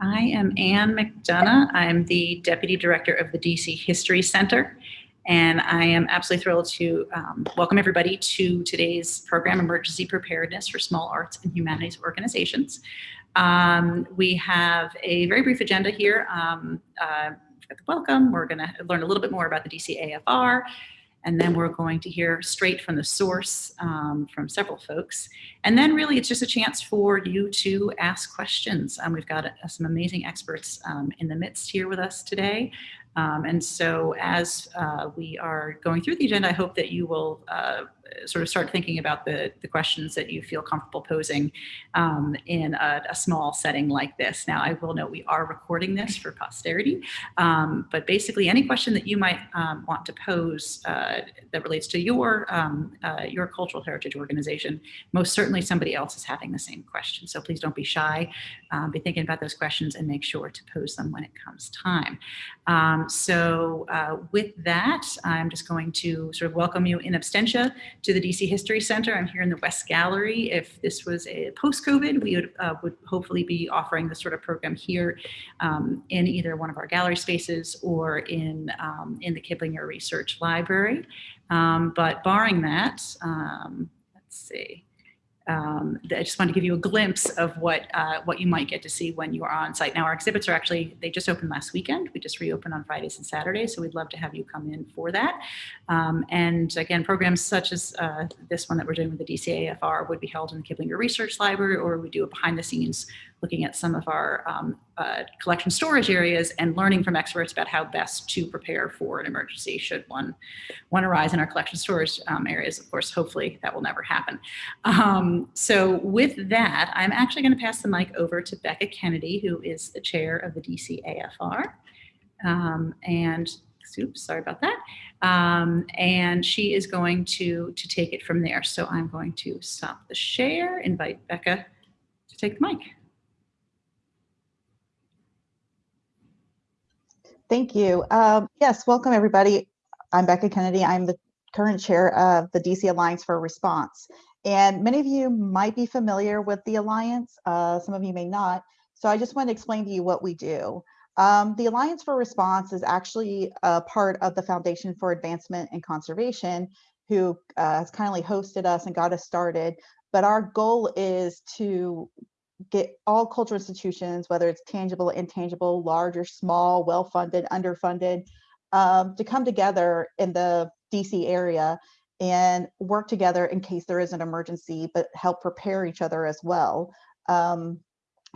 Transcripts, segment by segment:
I am Anne McDonough. I'm the Deputy Director of the DC History Center, and I am absolutely thrilled to um, welcome everybody to today's program, Emergency Preparedness for Small Arts and Humanities Organizations. Um, we have a very brief agenda here. Um, uh, welcome. We're going to learn a little bit more about the DC AFR, and then we're going to hear straight from the source um, from several folks. And then really it's just a chance for you to ask questions. Um, we've got uh, some amazing experts um, in the midst here with us today. Um, and so as uh, we are going through the agenda, I hope that you will uh, sort of start thinking about the, the questions that you feel comfortable posing um, in a, a, small setting like this. Now, I will note we are recording this for posterity, um, but basically any question that you might um, want to pose uh, that relates to your, um, uh, your cultural heritage organization, most certainly somebody else is having the same question. So please don't be shy, um, be thinking about those questions and make sure to pose them when it comes time. Um, so uh, with that, I'm just going to sort of welcome you in absentia to the DC History Center. I'm here in the West Gallery. If this was a post-COVID, we would, uh, would hopefully be offering this sort of program here um, in either one of our gallery spaces or in, um, in the Kiplinger Research Library. Um, but barring that, um, let's see um, I just want to give you a glimpse of what uh, what you might get to see when you are on site. Now our exhibits are actually, they just opened last weekend. We just reopened on Fridays and Saturdays, so we'd love to have you come in for that. Um, and again, programs such as uh, this one that we're doing with the DCAFR would be held in the Kiplinger Research Library, or we do a behind the scenes looking at some of our um, uh, collection storage areas and learning from experts about how best to prepare for an emergency should one, one arise in our collection storage um, areas. Of course, hopefully that will never happen. Um, so with that, I'm actually going to pass the mic over to Becca Kennedy, who is the chair of the DC AFR. Um, and oops, sorry about that. Um, and she is going to, to take it from there. So I'm going to stop the share, invite Becca to take the mic. Thank you. Um, yes, welcome everybody. I'm Becca Kennedy. I'm the current chair of the DC Alliance for Response. And many of you might be familiar with the Alliance, uh, some of you may not. So I just want to explain to you what we do. Um, the Alliance for Response is actually a part of the Foundation for Advancement and Conservation, who uh, has kindly hosted us and got us started. But our goal is to get all cultural institutions, whether it's tangible, intangible, large or small, well-funded, underfunded, um, to come together in the DC area and work together in case there is an emergency, but help prepare each other as well. Um,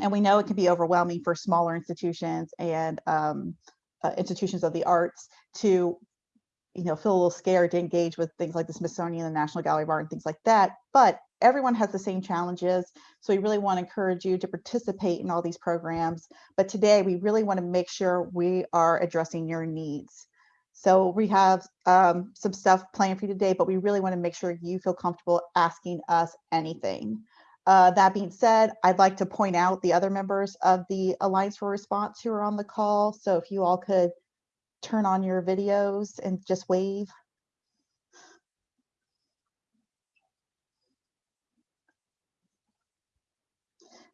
and we know it can be overwhelming for smaller institutions and um, uh, institutions of the arts to you know, feel a little scared to engage with things like the Smithsonian, the National Gallery of Art and things like that. But everyone has the same challenges. So we really want to encourage you to participate in all these programs. But today we really want to make sure we are addressing your needs. So we have um, some stuff planned for you today, but we really want to make sure you feel comfortable asking us anything. Uh, that being said, I'd like to point out the other members of the Alliance for Response who are on the call. So if you all could turn on your videos and just wave.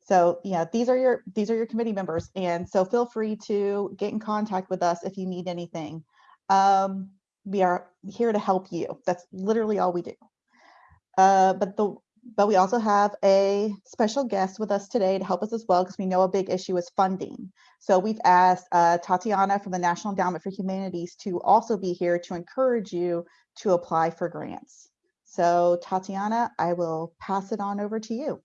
So yeah, these are your these are your committee members, and so feel free to get in contact with us if you need anything. Um, we are here to help you. That's literally all we do. Uh, but the but we also have a special guest with us today to help us as well because we know a big issue is funding. So we've asked uh, Tatiana from the National Endowment for Humanities to also be here to encourage you to apply for grants. So Tatiana, I will pass it on over to you.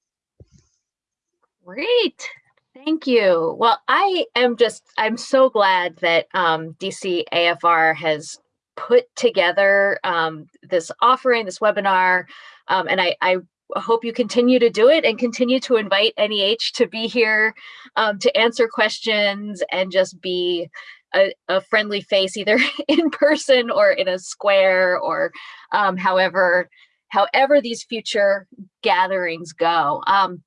Great. Thank you. Well, I am just, I'm so glad that um, DC AFR has put together um, this offering, this webinar, um, and I, I hope you continue to do it and continue to invite NEH to be here um, to answer questions and just be a, a, friendly face either in person or in a square or um, however however these future gatherings go. Um,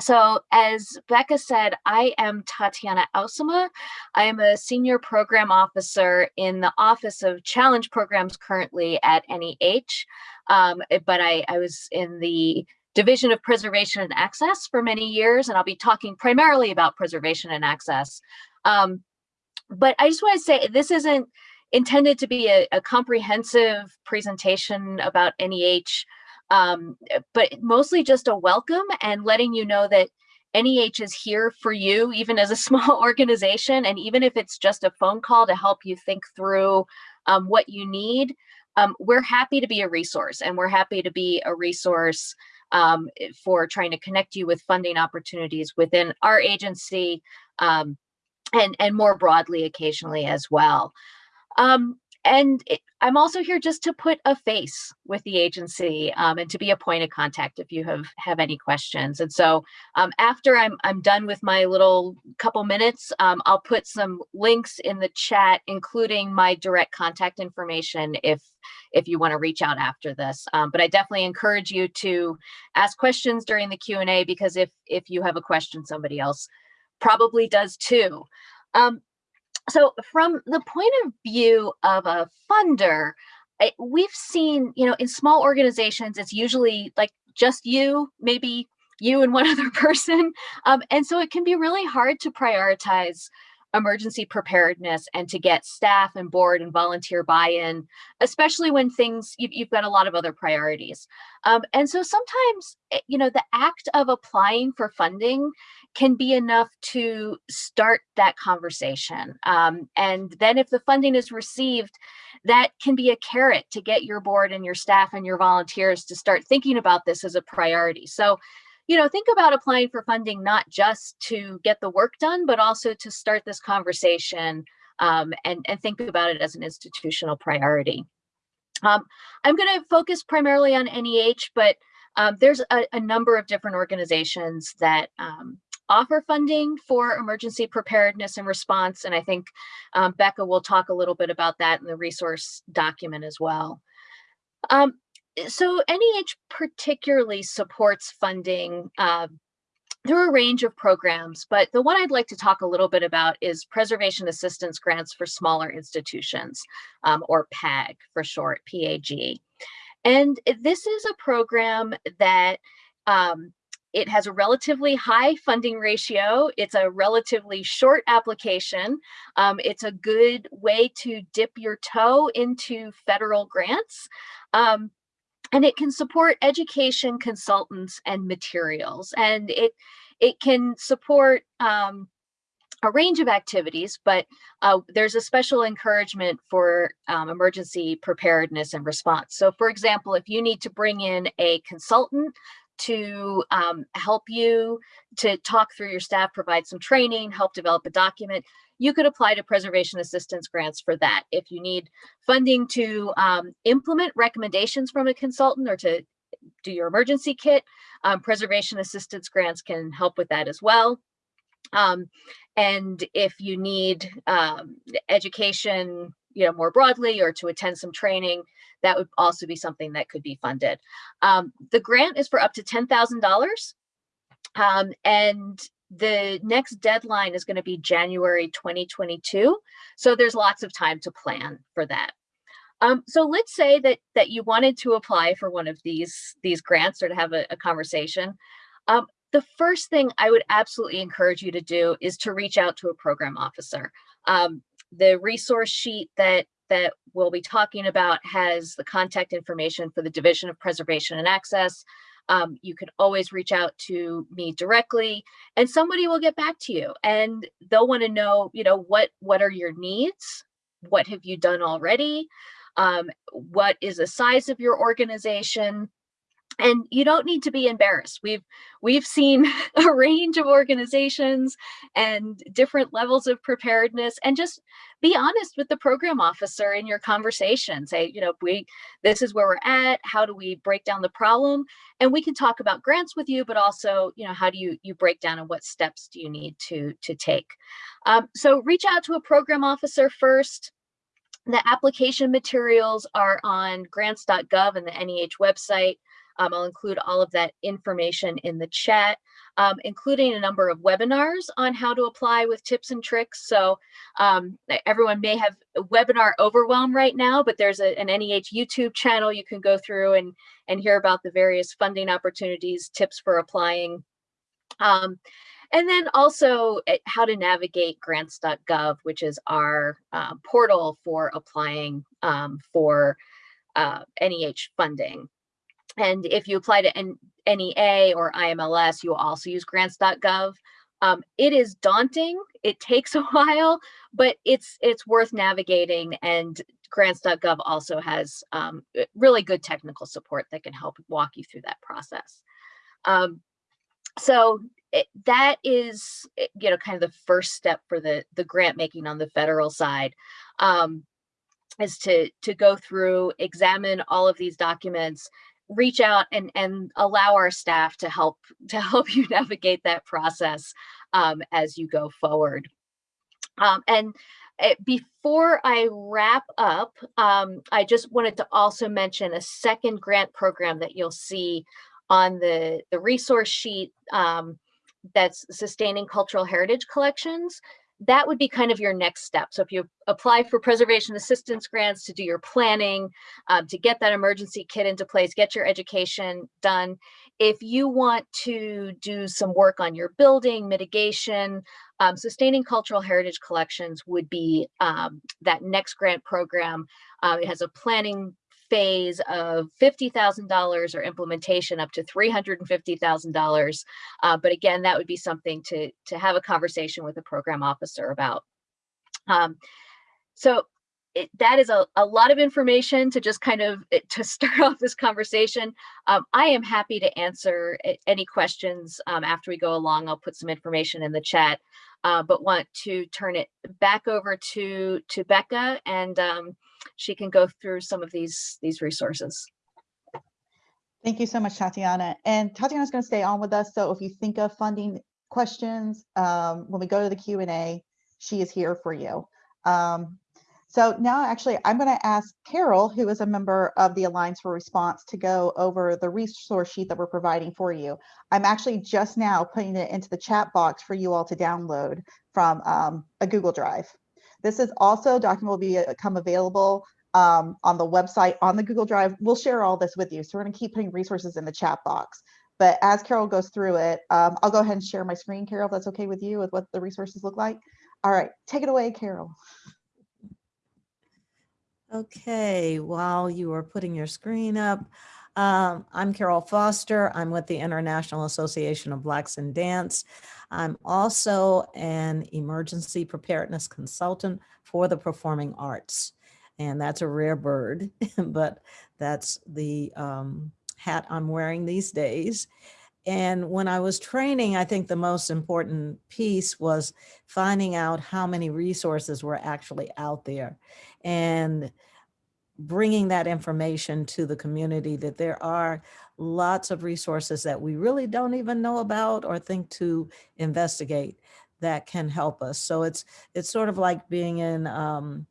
so as Becca said, I am Tatiana Ausema. I am a senior program officer in the Office of Challenge Programs currently at NEH. Um, but I, I was in the Division of Preservation and Access for many years, and I'll be talking primarily about preservation and access. Um, but I just want to say this isn't intended to be a, a comprehensive presentation about NEH, um, but mostly just a welcome and letting you know that NEH is here for you, even as a small organization. And even if it's just a phone call to help you think through um, what you need, um, we're happy to be a resource and we're happy to be a resource um, for trying to connect you with funding opportunities within our agency um, and, and more broadly occasionally as well. Um, and it, I'm also here just to put a face with the agency um, and to be a point of contact if you have have any questions. And so um, after I'm I'm done with my little couple minutes, um, I'll put some links in the chat, including my direct contact information if if you want to reach out after this. Um, but I definitely encourage you to ask questions during the Q&A because if if you have a question, somebody else probably does too. Um, so from the point of view of a funder, we've seen, you know, in small organizations, it's usually like just you, maybe you and one other person. Um, and so it can be really hard to prioritize emergency preparedness and to get staff and board and volunteer buy-in, especially when things, you've, you've, got a lot of other priorities. Um, and so sometimes, eh, you know, the act of applying for funding can be enough to start that conversation. Um, and then if the funding is received, that can be a carrot to get your board and your staff and your volunteers to start thinking about this as a priority. So, you know, think about applying for funding not just to get the work done, but also to start this conversation um, and, and think about it as an institutional priority. Um, I'm going to focus primarily on NEH, but um, there's a, a, number of different organizations that um, offer funding for emergency preparedness and response. And I think um, Becca will talk a little bit about that in the resource document as well. Um, so NEH particularly supports funding uh, through a range of programs, but the one I'd like to talk a little bit about is Preservation Assistance Grants for Smaller Institutions, um, or PAG for short, PAG. And this is a program that um, it has a relatively high funding ratio. It's a relatively short application. Um, it's a good way to dip your toe into federal grants. Um, and it can support education consultants and materials. And it, it can support um, a range of activities, but uh, there's a special encouragement for um, emergency preparedness and response. So for example, if you need to bring in a consultant to um, help you to talk through your staff, provide some training, help develop a document, you could apply to preservation assistance grants for that. If you need funding to um, implement recommendations from a consultant or to do your emergency kit, um, preservation assistance grants can help with that as well. Um, and if you need um, education you know, more broadly or to attend some training, that would also be something that could be funded. Um, the grant is for up to $10,000 um, and the next deadline is going to be January 2022. So there's lots of time to plan for that. Um, so let's say that that you wanted to apply for one of these these grants or to have a, a conversation. Um, the first thing I would absolutely encourage you to do is to reach out to a program officer. Um, the resource sheet that that we'll be talking about has the contact information for the Division of Preservation and Access. Um, you can always reach out to me directly and somebody will get back to you and they'll want to know, you know, what what are your needs? What have you done already? Um, what is the size of your organization? And you don't need to be embarrassed. We've we've seen a range of organizations and different levels of preparedness and just be honest with the program officer in your conversation. Say you know we this is where we're at. How do we break down the problem? And we can talk about grants with you but also you know how do you you break down and what steps do you need to to take? Um, so reach out to a program officer first. The application materials are on grants.gov and the NEH website Um, I'll include all of that information in the chat, um, including a number of webinars on how to apply with tips and tricks. So um, everyone may have webinar overwhelm right now, but there's a, an NEH YouTube channel you can go through and, and hear about the various funding opportunities, tips for applying. Um, and then also eh, how to navigate grants.gov, which is our uh, portal for applying um, for uh, NEH funding. And if you apply to NEA or IMLS, you will also use grants.gov. Um, it is daunting. It takes a while, but it's it's worth navigating. And grants.gov also has um, eh, really good technical support that can help walk you through that process. Um, so it, that is eh, you know kind of the first step for the the grant making on the federal side um, is to to go through examine all of these documents reach out and and allow our staff to help to help you navigate that process um, as you go forward um, and eh, before I wrap up, um, I just wanted to also mention a second grant program that you'll see on the, the resource sheet um, that's sustaining cultural heritage collections. That would be kind of your next step. So if you apply for preservation assistance grants to do your planning, um, to get that emergency kit into place, get your education done. If you want to do some work on your building mitigation, um, sustaining cultural heritage collections would be um, that next grant program. Uh, it has a planning phase of $50,000 or implementation up to $350,000. Uh, but again, that would be something to, to have a conversation with a program officer about. Um, so it, that is a, a lot of information to just kind of eh, to start off this conversation. Um, I am happy to answer any questions um, after we go along. I'll put some information in the chat, uh, but want to turn it back over to to Becca, and um, she can go through some of these these resources. Thank you so much, Tatiana. And Tatiana's going to stay on with us. So if you think of funding questions, um, when we go to the Q and A, she is here for you. Um, so now actually I'm going to ask Carol, who is a member of the Alliance for Response, to go over the resource sheet that we're providing for you. I'm actually just now putting it into the chat box for you all to download from um, a Google Drive. This is also a document will be uh, become available um, on the website on the Google Drive. We'll share all this with you. So we're to keep putting resources in the chat box. But as Carol goes through it, um, I'll go ahead and share my screen, Carol, if that's okay with you with what the resources look like. All right, take it away, Carol. Okay, while you are putting your screen up, um, I'm Carol Foster. I'm with the International Association of Blacks in Dance. I'm also an emergency preparedness consultant for the performing arts. And that's a rare bird, but that's the um, hat I'm wearing these days. And when I was training, I think the most important piece was finding out how many resources were actually out there and bringing that information to the community that there are lots of resources that we really don't even know about or think to investigate that can help us. So it's it's sort of like being in um,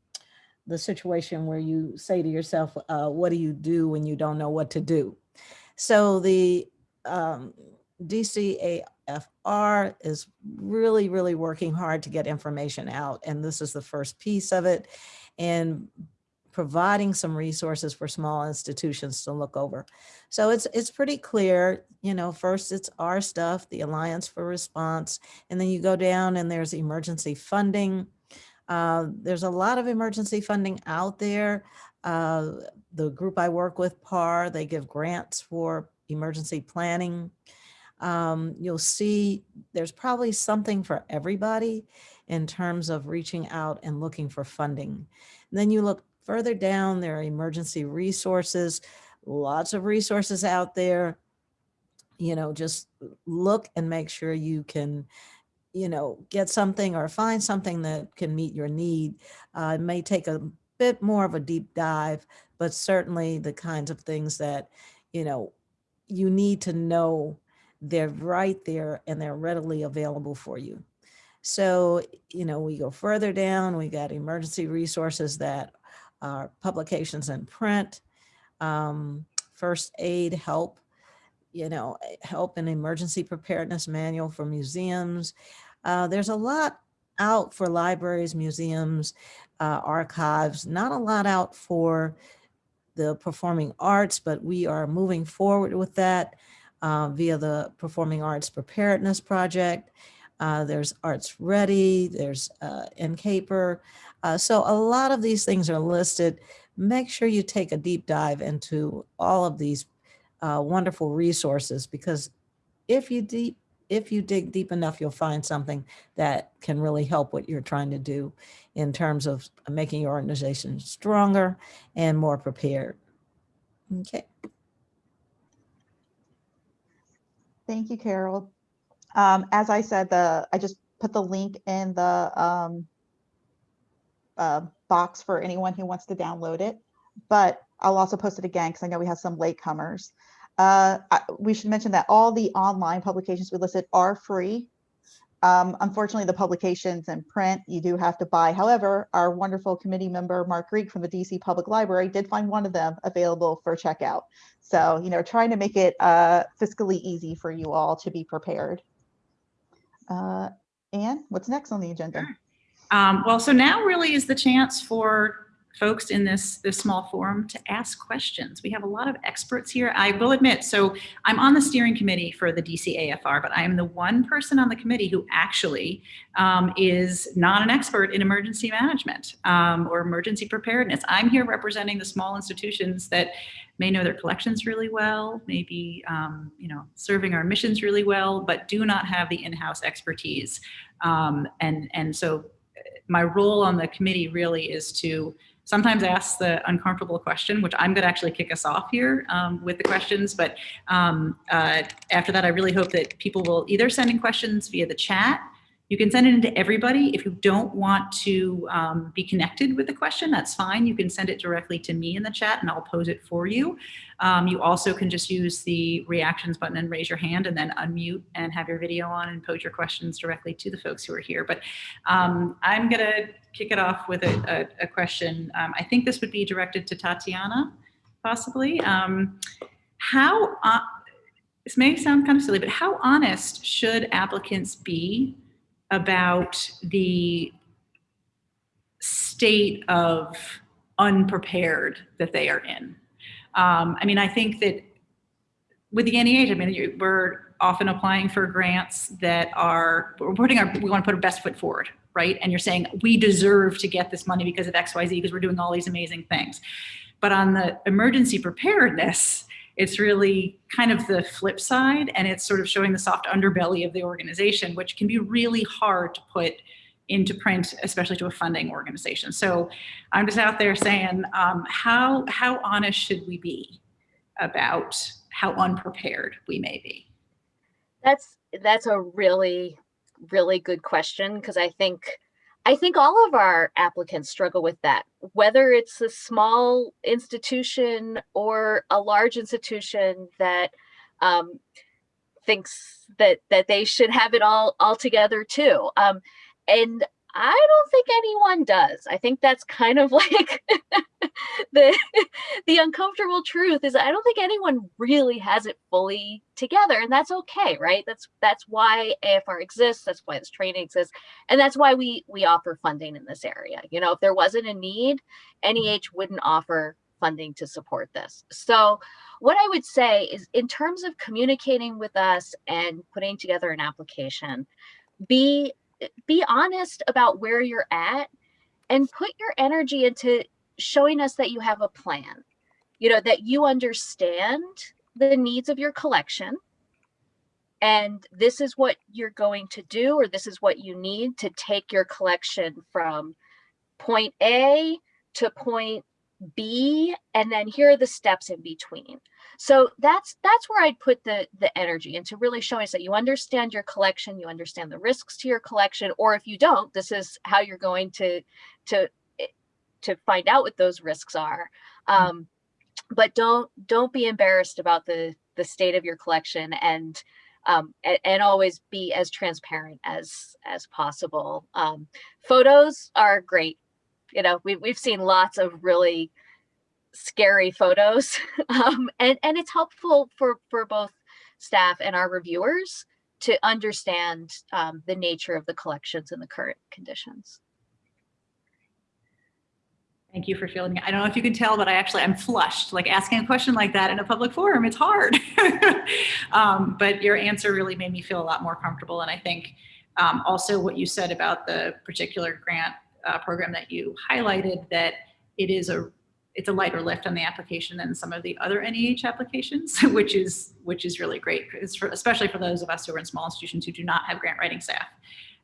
the situation where you say to yourself, uh, what do you do when you don't know what to do? So the um, DCAFR is really, really working hard to get information out. And this is the first piece of it. And providing some resources for small institutions to look over. So it's it's pretty clear, you know, first it's our stuff, the Alliance for Response, and then you go down and there's emergency funding. Uh, there's a lot of emergency funding out there. Uh, the group I work with, PAR, they give grants for emergency planning. Um, you'll see there's probably something for everybody in terms of reaching out and looking for funding. And then you look further down, there are emergency resources, lots of resources out there. You know, just look and make sure you can, you know, get something or find something that can meet your need. Uh, it may take a bit more of a deep dive, but certainly the kinds of things that, you know, you need to know they're right there and they're readily available for you. So, you know, we go further down, we got emergency resources that are publications in print, um, first aid help, you know, help in emergency preparedness manual for museums. Uh, there's a lot out for libraries, museums, uh, archives, not a lot out for the performing arts, but we are moving forward with that uh, via the Performing Arts Preparedness Project. Uh, there's Arts Ready, there's uh, NCAPER. Uh, so a lot of these things are listed. Make sure you take a deep dive into all of these uh, wonderful resources because if you deep if you dig deep enough, you'll find something that can really help what you're trying to do in terms of making your organization stronger and more prepared. Okay. Thank you, Carol. Um, as I said, the I just put the link in the um, uh, box for anyone who wants to download it, but I'll also post it again because I know we have some latecomers. Uh, I, we should mention that all the online publications we listed are free. Um, unfortunately, the publications in print you do have to buy. However, our wonderful committee member, Mark Greek from the DC Public Library did find one of them available for checkout. So, you know, trying to make it uh, fiscally easy for you all to be prepared. Uh, Anne, what's next on the agenda? Um, well, so now really is the chance for folks in this this small forum to ask questions. We have a lot of experts here. I will admit, so I'm on the steering committee for the DCAFR, but I am the one person on the committee who actually um, is not an expert in emergency management um, or emergency preparedness. I'm here representing the small institutions that may know their collections really well, maybe um, you know serving our missions really well, but do not have the in-house expertise. Um, and and so my role on the committee really is to sometimes I ask the uncomfortable question, which I'm going to actually kick us off here um, with the questions. But um, uh, after that, I really hope that people will either send in questions via the chat. You can send it into everybody. If you don't want to um, be connected with the question, that's fine. You can send it directly to me in the chat and I'll pose it for you. Um, you also can just use the reactions button and raise your hand and then unmute and have your video on and pose your questions directly to the folks who are here. But um, I'm going to kick it off with a, a, a question. Um, I think this would be directed to Tatiana, possibly. Um, how, uh, this may sound kind of silly, but how honest should applicants be about the state of unprepared that they are in? Um, I mean, I think that with the NEH, I mean, we're often applying for grants that are, we're putting our, we want to put our best foot forward, right? And you're saying we deserve to get this money because of X, Y, Z, because we're doing all these amazing things. But on the emergency preparedness, it's really kind of the flip side and it's sort of showing the soft underbelly of the organization, which can be really hard to put into print, especially to a funding organization. So I'm just out there saying, um, how, how honest should we be about how unprepared we may be? That's that's a really really good question because I think I think all of our applicants struggle with that, whether it's a small institution or a large institution that um, thinks that that they should have it all all together too. Um, and I don't think anyone does. I think that's kind of like the the uncomfortable truth is I don't think anyone really has it fully together and that's okay, right? That's that's why AFR exists, that's why this training exists, and that's why we we offer funding in this area. You know, if there wasn't a need, NEH wouldn't offer funding to support this. So what I would say is in terms of communicating with us and putting together an application, be be honest about where you're at and put your energy into showing us that you have a plan, you know, that you understand the needs of your collection. And this is what you're going to do, or this is what you need to take your collection from point A to point B, and then here are the steps in between. So that's that's where I'd put the the energy into really showing us that you understand your collection, you understand the risks to your collection, or if you don't, this is how you're going to to eh, to find out what those risks are. Mm-hmm. Um, but don't don't be embarrassed about the the state of your collection and um, and, and, always be as transparent as as possible. Um, photos are great. You know, we, we've seen lots of really scary photos um, and and it's helpful for for both staff and our reviewers to understand um, the nature of the collections and the current conditions. Thank you for feeling. I don't know if you can tell, but I actually, I'm flushed, like asking a question like that in a public forum, it's hard. um, but your answer really made me feel a lot more comfortable. And I think um, also what you said about the particular grant uh, program that you highlighted, that it is a, it's a lighter lift on the application than some of the other NEH applications, which is, which is really great, for, especially for those of us who are in small institutions who do not have grant writing staff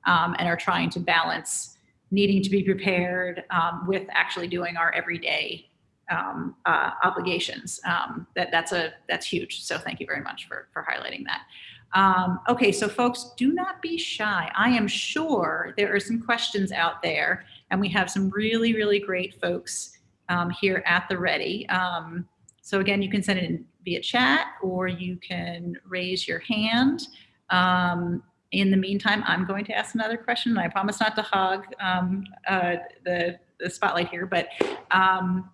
um, and are trying to balance needing to be prepared um, with actually doing our everyday um, uh, obligations. Um, that that's a that's huge. So thank you very much for for highlighting that. Um, okay, so folks, do not be shy. I am sure there are some questions out there, and we have some really really great folks um, here at the ready. Um, so again, you can send it in via chat or you can raise your hand. Um, in the meantime, I'm going to ask another question. And I promise not to hog um, uh, the, the spotlight here, but um,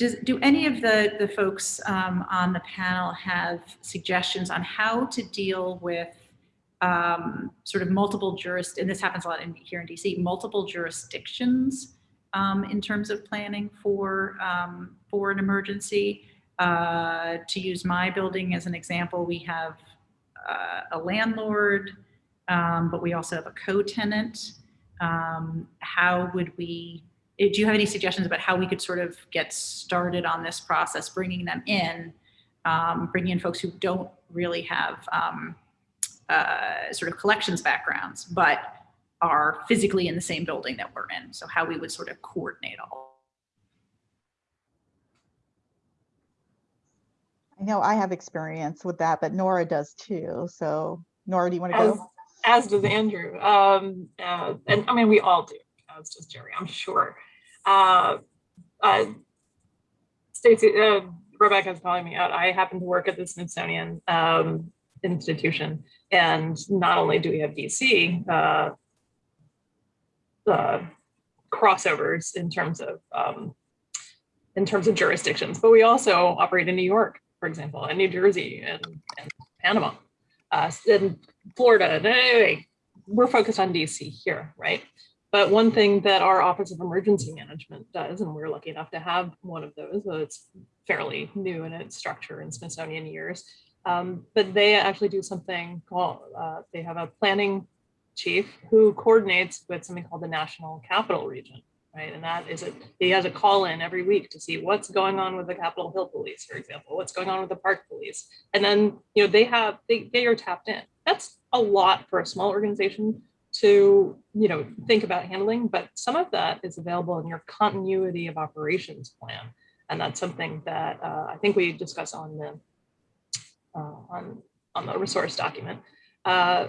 does, do any of the, the folks um, on the panel have suggestions on how to deal with um, sort of multiple jurist, and this happens a lot in, here in DC, multiple jurisdictions um, in terms of planning for, um, for an emergency? Uh, to use my building as an example, we have uh, a landlord, um, but we also have a co-tenant. Um, how would we, do you have any suggestions about how we could sort of get started on this process, bringing them in, um, bringing in folks who don't really have um, uh, sort of collections backgrounds, but are physically in the same building that we're in. So how we would sort of coordinate all. I know I have experience with that, but Nora does too. So Nora, do you want to as, go? as does Andrew. Um, uh, and I mean, we all do, as does Jerry, I'm sure. Uh, uh, Stacy, uh, Rebecca's calling me out. I happen to work at the Smithsonian um, institution. And not only do we have DC uh, uh, crossovers in terms of um, in terms of jurisdictions, but we also operate in New York, for example, and New Jersey and, and Panama, uh, and Florida. And anyway, we're focused on DC here, right? But one thing that our Office of Emergency Management does, and we're lucky enough to have one of those, though it's fairly new in its structure in Smithsonian years, um, but they actually do something called, uh, they have a planning chief who coordinates with something called the National Capital Region, right? And that is, a, he has a call in every week to see what's going on with the Capitol Hill Police, for example, what's going on with the Park Police. And then, you know, they have, they, they are tapped in. That's a lot for a small organization to, you know, think about handling, but some of that is available in your continuity of operations plan. And that's something that uh, I think we discuss on the uh, on, on the resource document. Uh,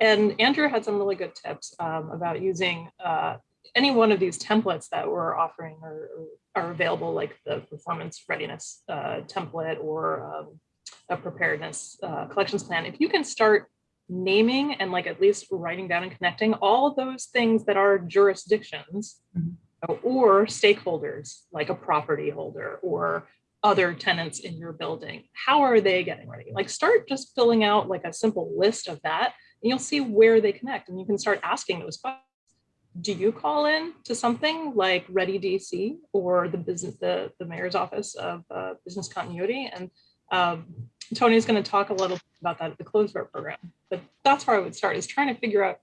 and Andrew had some really good tips um, about using uh, any one of these templates that we're offering or, are available, like the performance readiness uh, template or um, a preparedness uh, collections plan. If you can start naming and like at least writing down and connecting all those things that are jurisdictions Mhm. or stakeholders, like a property holder or other tenants in your building. How are they getting ready? Like start just filling out like a simple list of that and you'll see where they connect and you can start asking those questions. Do you call in to something like Ready DC or the business, the, the mayor's office of uh, business continuity? And um, Tony's going to talk a little about that at the closed door program, but that's where I would start is trying to figure out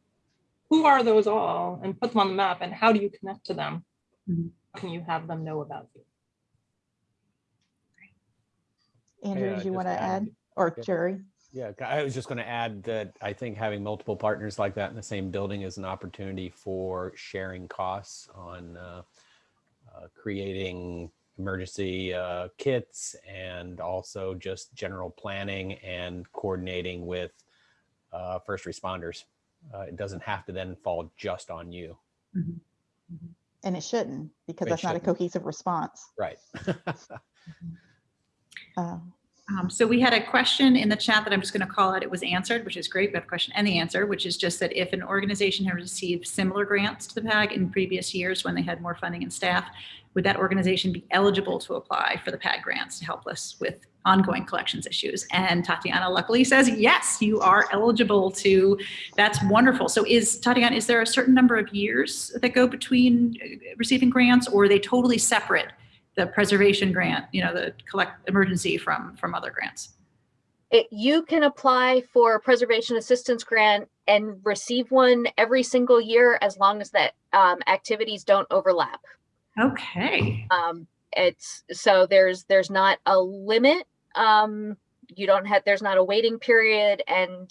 who are those all and put them on the map and how do you connect to them? Mhm. How Can you have them know about you? Andrew, Yeah, did you want to add- add? Or yeah. Jerry? Yeah, I was just going to add that I think having multiple partners like that in the same building is an opportunity for sharing costs on uh, uh, creating emergency uh, kits and also just general planning and coordinating with uh, first responders. Uh, it doesn't have to then fall just on you. And it shouldn't, because It that's not a cohesive response. Right. Uh, Um, so we had a question in the chat that I'm just going to call out. It was answered, which is great. We have a question and the answer, which is just that if an organization had received similar grants to the PAG in previous years when they had more funding and staff, would that organization be eligible to apply for the PAG grants to help us with ongoing collections issues? And Tatiana luckily says, yes, you are eligible to. That's wonderful. So is Tatiana, is there a certain number of years that go between uh, receiving grants or are they totally separate? The preservation grant, you know, the collect emergency from from other grants. It, you can apply for a preservation assistance grant and receive one every single year as long as that um, activities don't overlap. Okay. Um, it's so there's there's not a limit. Um, you don't have there's not a waiting period, and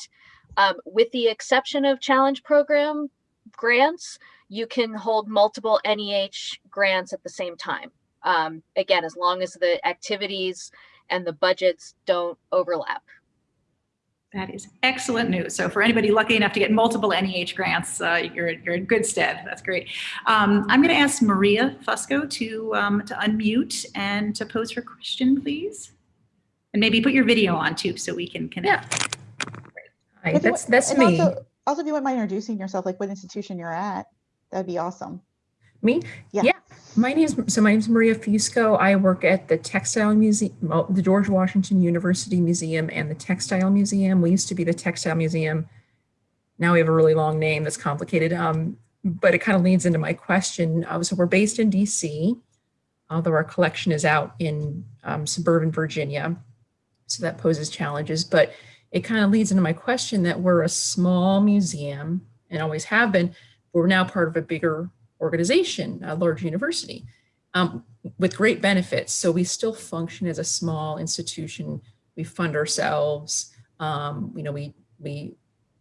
um, with the exception of challenge program grants, you can hold multiple NEH grants at the same time um, again, as long as the activities and the budgets don't overlap. That is excellent news. So for anybody lucky enough to get multiple NEH grants, uh, you're, you're in good stead. That's great. Um, I'm going to ask Maria Fusco to, um, to unmute and to pose her question, please. And maybe put your video on too, so we can connect. Hi, If you that's that's me. Also, also, if you wouldn't mind introducing yourself, like what institution you're at, that'd be awesome. me? Yeah. Yeah. My name is so my name is Maria Fusco. I work at the Textile Museum, the George Washington University Museum and the Textile Museum. We used to be the Textile Museum. Now we have a really long name that's complicated. Um, but it kind of leads into my question. Uh, so we're based in DC, although our collection is out in um, suburban Virginia. So that poses challenges. But it kind of leads into my question that we're a small museum and always have been. But we're now part of a bigger organization, a large university, um, with great benefits. So we still function as a small institution. We fund ourselves. Um, you know, we we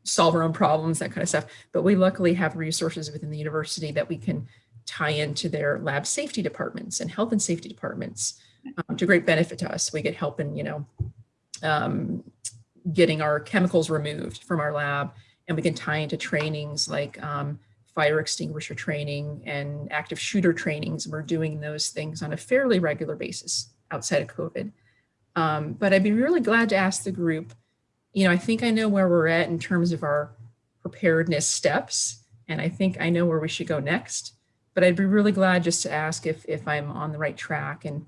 solve our own problems, that kind of stuff. But we luckily have resources within the university that we can tie into their lab safety departments and health and safety departments um, to great benefit to us. We get help in, you know, um, getting our chemicals removed from our lab, and we can tie into trainings like um, fire extinguisher training and active shooter trainings. We're doing those things on a fairly regular basis outside of COVID. Um, but I'd be really glad to ask the group, you know, I think I know where we're at in terms of our preparedness steps, and I think I know where we should go next. But I'd be really glad just to ask if, if I'm on the right track. And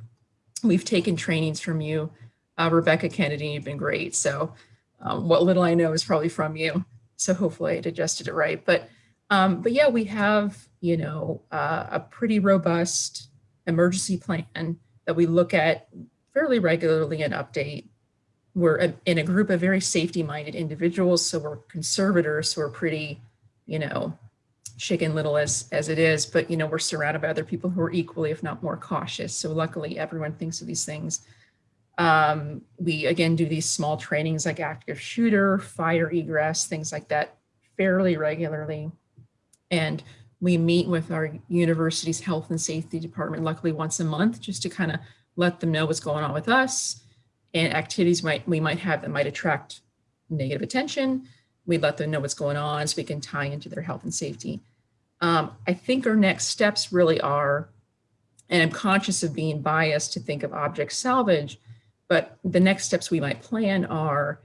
we've taken trainings from you, uh, Rebecca Kennedy, you've been great. So um, what little I know is probably from you. So hopefully I adjusted it right. But um, but yeah, we have, you know, uh, a pretty robust emergency plan that we look at fairly regularly and update. We're in a group of very safety-minded individuals, so we're conservators, so we're pretty, you know, chicken little as as it is. But you know, we're surrounded by other people who are equally, if not more, cautious. So luckily, everyone thinks of these things. Um, we again do these small trainings like active shooter, fire egress, things like that, fairly regularly. And we meet with our university's health and safety department, luckily once a month, just to kind of let them know what's going on with us and activities might we might have that might attract negative attention. We let them know what's going on so we can tie into their health and safety. Um, I think our next steps really are, and I'm conscious of being biased to think of object salvage, but the next steps we might plan are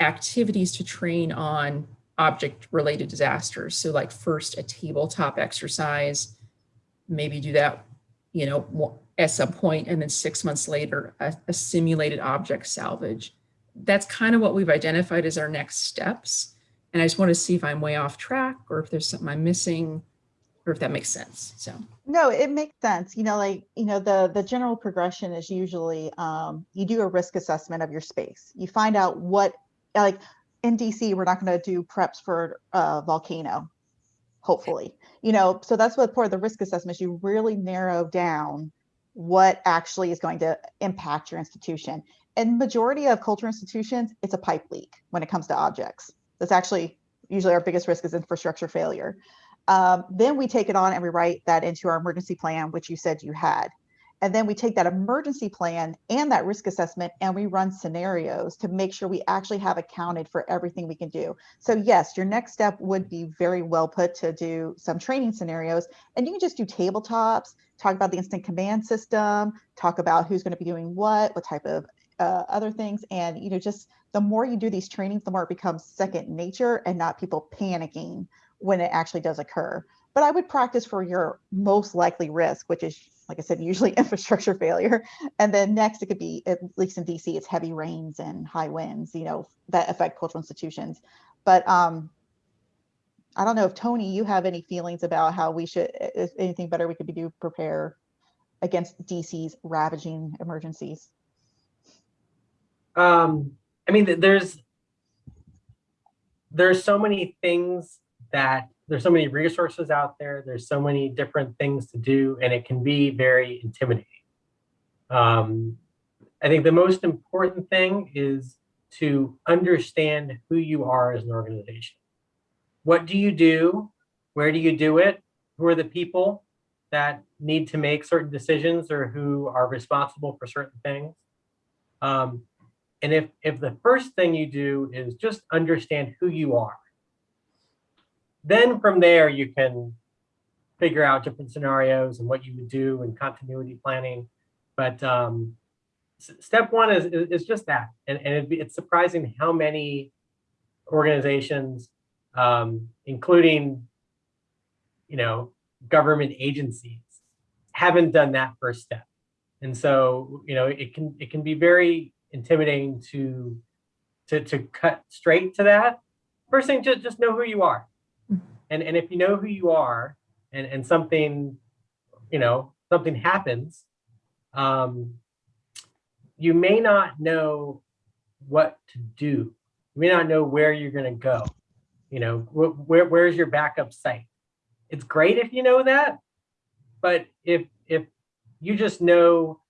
activities to train on object related disasters. So like first a tabletop exercise, maybe do that, you know, at some point and then six months later, a, a simulated object salvage. That's kind of what we've identified as our next steps. And I just want to see if I'm way off track or if there's something I'm missing or if that makes sense. So No, it makes sense. You know, like, you know, the the general progression is usually um, you do a risk assessment of your space. You find out what like in DC, we're not going to do preps for a volcano, hopefully. You know, so that's what part of the risk assessment is you really narrow down what actually is going to impact your institution. And majority of cultural institutions, it's a pipe leak when it comes to objects. That's actually usually our biggest risk is infrastructure failure. Um, then we take it on and we write that into our emergency plan, which you said you had. And then we take that emergency plan and that risk assessment and we run scenarios to make sure we actually have accounted for everything we can do. So yes, your next step would be very well put to do some training scenarios and you can just do tabletops, talk about the incident command system, talk about who's going to be doing what, what type of uh, other things. And, you know, just the more you do these trainings, the more it becomes second nature and not people panicking when it actually does occur. But I would practice for your most likely risk, which is, like I said, usually infrastructure failure. And then next, it could be, at least in DC, it's heavy rains and high winds, you know, that affect cultural institutions. But um, I don't know if Tony, you have any feelings about how we should, if anything better we could do prepare against DC's ravaging emergencies. Um, I mean, there's there's so many things that there's so many resources out there. There's so many different things to do, and it can be very intimidating. Um, I think the most important thing is to understand who you are as an organization. What do you do? Where do you do it? Who are the people that need to make certain decisions or who are responsible for certain things? Um, and if, if the first thing you do is just understand who you are, then from there you can figure out different scenarios and what you would do in continuity planning. But um, step one is, is, just that. And, and be, it's surprising how many organizations, um, including, you know, government agencies, haven't done that first step. And so, you know, it can it can be very intimidating to to to cut straight to that. First thing, just just know who you are, and and if you know who you are, and and something, you know, something happens, um, you may not know what to do. You may not know where you're going to go. You know, wh- where where's your backup site? It's great if you know that, but if if you just know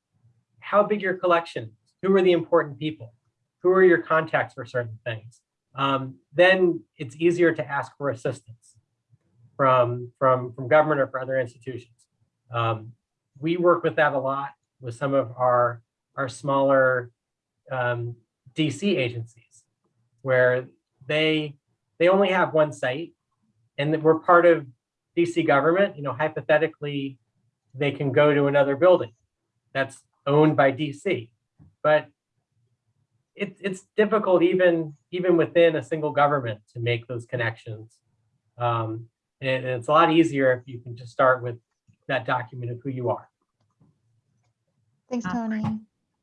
how big your collection is, who are the important people, who are your contacts for certain things, um, then it's easier to ask for assistance from from from government or for other institutions. Um, we work with that a lot with some of our our smaller um, DC agencies, where they they only have one site, and we're part of DC government. You know, hypothetically, they can go to another building that's owned by DC, but it, it's difficult even even within a single government to make those connections. Um, and it's a lot easier if you can just start with that document of who you are. Thanks, Uh, Tony.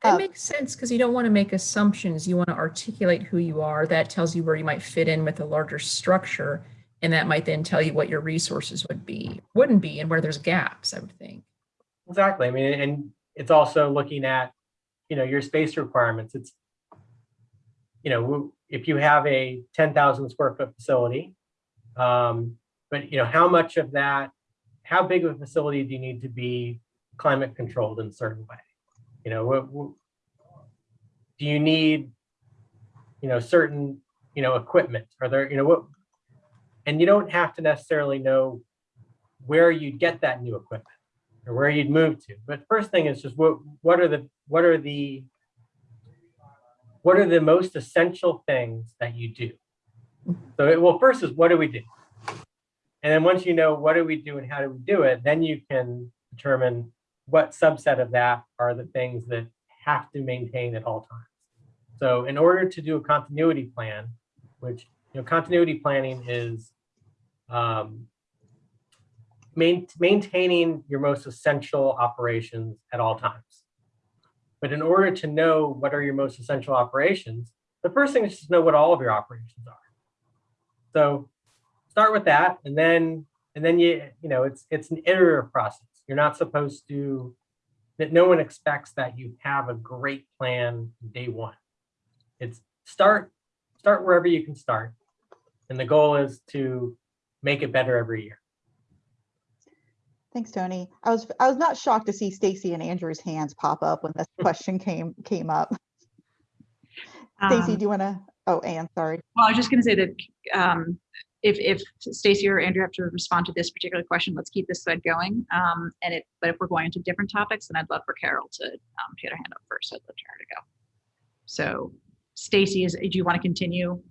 That Uh, makes sense because you don't want to make assumptions. You want to articulate who you are. That tells you where you might fit in with a larger structure. And that might then tell you what your resources would be, wouldn't be, and where there's gaps, I would think. Exactly. I mean, and it's also looking at, you know, your space requirements. It's, you know, if you have a 10,000 square foot facility, um, but you know, how much of that, how big of a facility do you need to be climate controlled in a certain way? You know, what, what- do you need, you know, certain, you know, equipment? Are there, you know, what, and you don't have to necessarily know where you'd get that new equipment or where you'd move to. But first thing is just what what are the what are the what are the most essential things that you do? So it, well, first is what do we do? And then once you know what do we do and how do we do it, then you can determine what subset of that are the things that have to maintain at all times. So in order to do a continuity plan, which you know, continuity planning is um, main, maintaining your most essential operations at all times. But in order to know what are your most essential operations, the first thing is to know what all of your operations are. So start with that, and then and then you you know it's it's an iterative process. You're not supposed to that no one expects that you have a great plan day one. It's start start wherever you can start, and the goal is to make it better every year. Thanks, Tony. I was I was not shocked to see Stacy and Andrew's hands pop up when this question came came up. Stacy, Um, do you want to? Oh, Anne, sorry. Well, I was just going to say that um, if, if Stacy or Andrew have to respond to this particular question, let's keep this thread going. Um, and it, but if we're going into different topics, then I'd love for Carol to, um, she had her hand up first. so I'd love for her to go. So Stacy, is, do you want to continue?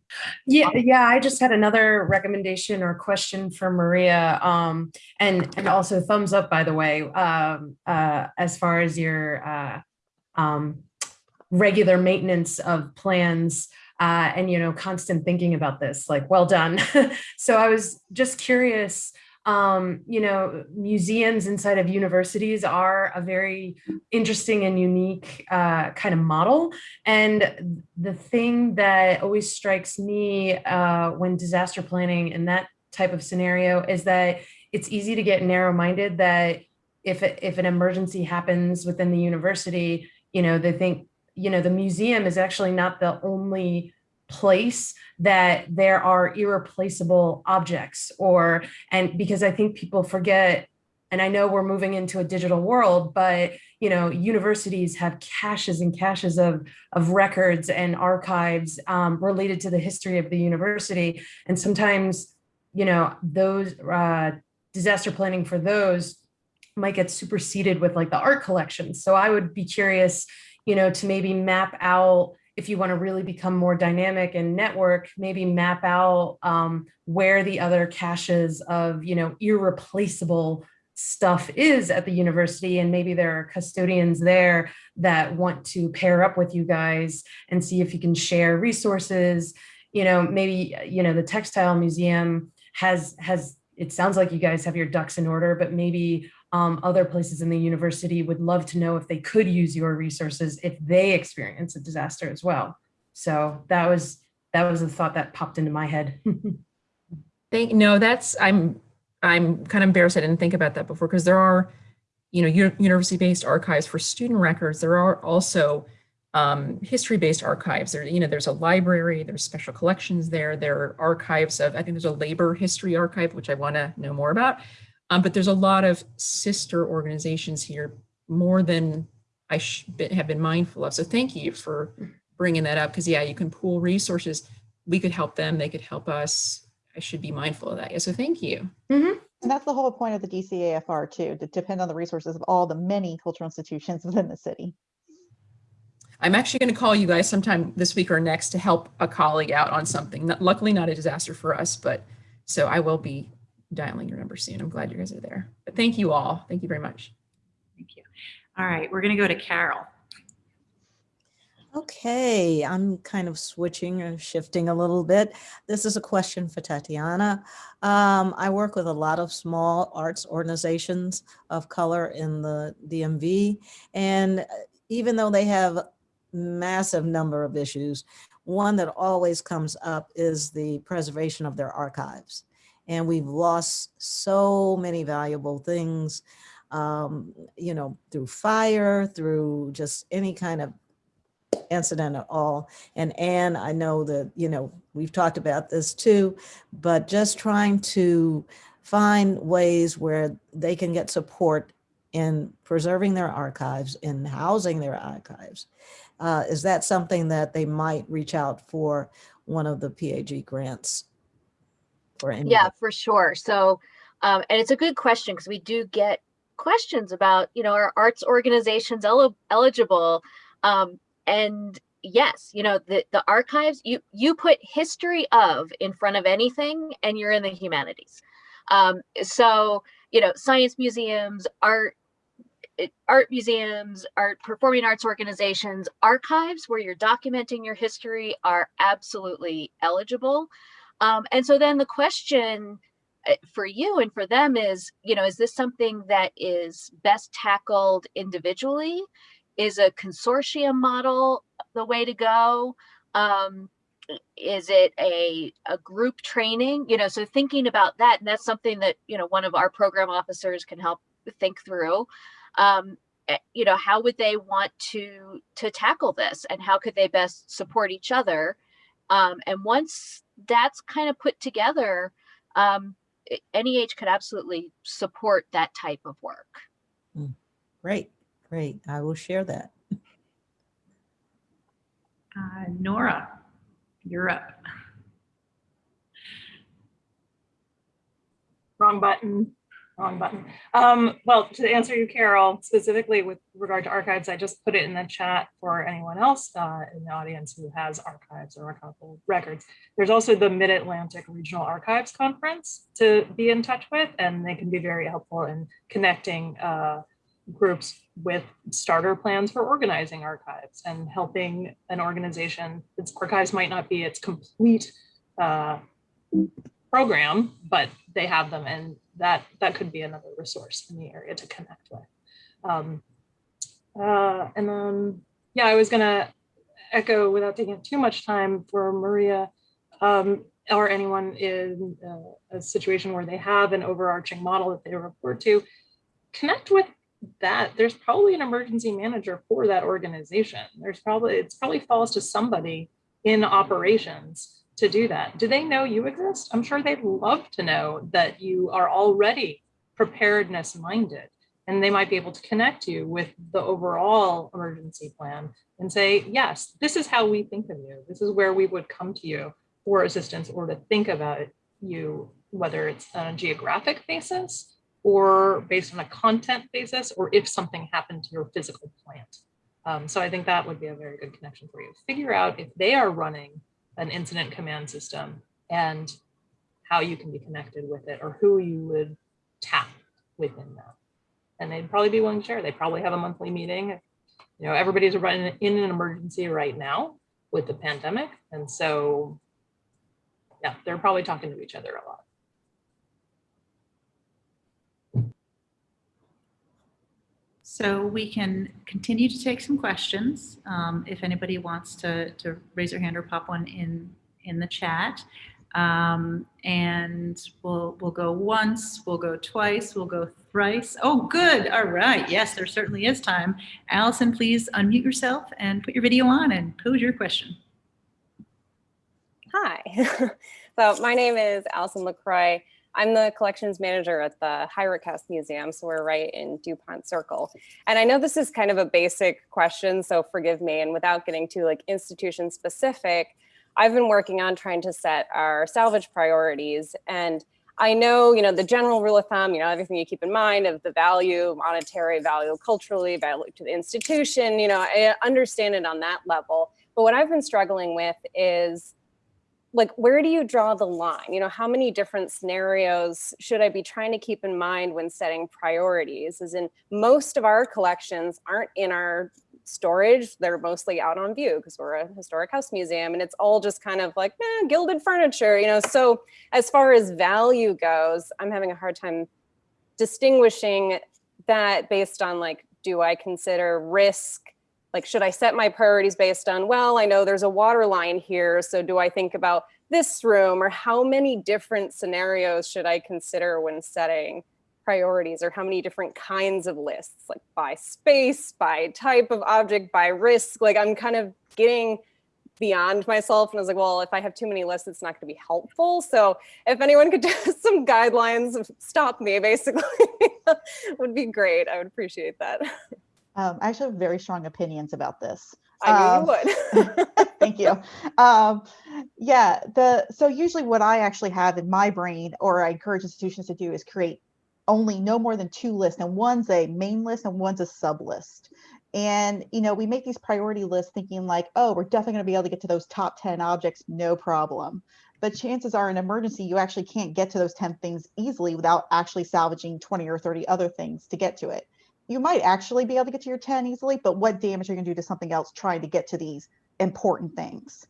Yeah, yeah, I just had another recommendation or question for Maria. Um, and, and also thumbs up, by the way, um, uh, as far as your, uh, um, regular maintenance of plans uh, and you know constant thinking about this like well done. So i was just curious um, you know museums inside of universities are a very interesting and unique uh, kind of model. And the thing that always strikes me uh, when disaster planning in that type of scenario is that it's easy to get narrow-minded that if, if an emergency happens within the university you know they think you know, the museum is actually not the only place that there are irreplaceable objects or, and because I think people forget, and I know we're moving into a digital world, but you know, universities have caches and caches of, of records and archives um, related to the history of the university. And sometimes, you know, those uh, disaster planning for those might get superseded with like the art collections. So I would be curious, you know, to maybe map out if you want to really become more dynamic and network, maybe map out um, where the other caches of, you know, irreplaceable stuff is at the university and maybe there are custodians there that want to pair up with you guys and see if you can share resources. You know maybe you know the textile museum has has it sounds like you guys have your ducks in order but maybe um, other places in the university would love to know if they could use your resources if they experience a disaster as well. So that was that was a thought that popped into my head. Thank no, that's I'm I'm kind of embarrassed I didn't think about that before because there are, you know, university-based archives for student records. There are also um, history-based archives. There, you know, there's a library, there's special collections there. There are archives of, I think there's a labor history archive, which I want to know more about. Um, but there's a lot of sister organizations here, more than I have been mindful of. So thank you for bringing that up because yeah, you can pool resources. We could help them, they could help us. I should be mindful of that. Yeah, so thank you. Mm -hmm. And that's the whole point of the DCAFR too, to depend on the resources of all the many cultural institutions within the city. I'm actually going to call you guys sometime this week or next to help a colleague out on something. Not, luckily not a disaster for us, but so I will be dialing your number soon. I'm glad you guys are there. But thank you all. Thank you very much. Thank you. All right, we're going to go to Carol. Okay, I'm kind of switching or shifting a little bit. This is a question for Tatiana. Um, I work with a lot of small arts organizations of color in the DMV, and even though they have massive number of issues, one that always comes up is the preservation of their archives and we've lost so many valuable things, um, you know, through fire, through just any kind of incident at all. And Anne, I know that, you know, we've talked about this too, but just trying to find ways where they can get support in preserving their archives, in housing their archives. Uh, is that something that they might reach out for one of the PAG grants for yeah for sure. So um, and it's a good question because we do get questions about you know are arts organizations el eligible? Um, and yes you know the the archives you you put history of in front of anything and you're in the humanities. Um, so you know science museums art art museums, art performing arts organizations, archives where you're documenting your history are absolutely eligible. Um, and so then the question uh, for you and for them is, you know, is this something that is best tackled individually? Is a consortium model the way to go? Um, is it a, a group training? You know, so thinking about that, and that's something that, you know, one of our program officers can help think through. Um, eh, you know, how would they want to to tackle this and how could they best support each other? Um, and once that's kind of put together, um, NEH could absolutely support that type of work. Hmm. Great, great. I will share that. Uh, Nora, you're up. Wrong button wrong button. Um, well, to answer you, Carol, specifically with regard to archives, I just put it in the chat for anyone else uh, in the audience who has archives or archival records. There's also the Mid-Atlantic Regional Archives Conference to be in touch with, and they can be very helpful in connecting uh, groups with starter plans for organizing archives and helping an organization, its archives might not be its complete uh, program, but they have them and that, that could be another resource in the area to connect with. Um, uh, and then, yeah, I was gonna echo without taking too much time for Maria um, or anyone in uh, a situation where they have an overarching model that they report to, connect with that. There's probably an emergency manager for that organization. There's probably, it's probably falls to somebody in operations to do that. Do they know you exist? I'm sure they'd love to know that you are already preparedness minded and they might be able to connect you with the overall emergency plan and say, yes, this is how we think of you. This is where we would come to you for assistance or to think about you, whether it's on a geographic basis or based on a content basis, or if something happened to your physical plant. Um, so I think that would be a very good connection for you. Figure out if they are running an incident command system and how you can be connected with it or who you would tap within that. And they'd probably be willing to share. They probably have a monthly meeting. You know, everybody's running in an emergency right now with the pandemic. And so, yeah, they're probably talking to each other a lot. So we can continue to take some questions. Um, if anybody wants to, to raise their hand or pop one in, in the chat. Um, and we'll, we'll go once, we'll go twice, we'll go thrice. Oh, good. All right. Yes, there certainly is time. Allison, please unmute yourself and put your video on and pose your question. Hi. so my name is Allison LaCroix. I'm the collections manager at the Heurich House Museum, so we're right in Dupont Circle. And I know this is kind of a basic question, so forgive me. And without getting too like institution specific, I've been working on trying to set our salvage priorities. And I know, you know, the general rule of thumb, you know, everything you keep in mind of the value, monetary value, culturally, value to the institution, you know, I understand it on that level. But what I've been struggling with is like where do you draw the line? You know how many different scenarios should i be trying to keep in mind when setting priorities? As in most of our collections aren't in our storage they're mostly out on view because we're a historic house museum and it's all just kind of like eh, gilded furniture you know? So as far as value goes i'm having a hard time distinguishing that based on like do i consider risk like, should I set my priorities based on, well, I know there's a water line here. So do I think about this room or how many different scenarios should I consider when setting priorities or how many different kinds of lists, like by space, by type of object, by risk, like I'm kind of getting beyond myself. And I was like, well, if I have too many lists, it's not gonna be helpful. So if anyone could do some guidelines, stop me basically, would be great. I would appreciate that. Um, I actually have very strong opinions about this. I knew Um, you would. Thank you. Um, yeah, the so usually what I actually have in my brain, or I encourage institutions to do, is create only no more than two lists, and one's a main list and one's a sub list. And you know, we make these priority lists thinking like, oh, we're definitely going to be able to get to those top 10 objects, no problem. But chances are in emergency, you actually can't get to those 10 things easily without actually salvaging 20 or 30 other things to get to it you might actually be able to get to your 10 easily, but what damage are you gonna do to something else trying to get to these important things?